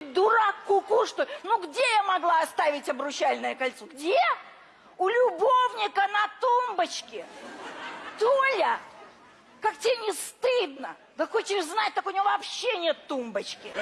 Дурак куку, что ли? Ну где я могла оставить обручальное кольцо? Где? У любовника на тумбочке. Толя, как тебе не стыдно? Да хочешь знать, так у него вообще нет тумбочки.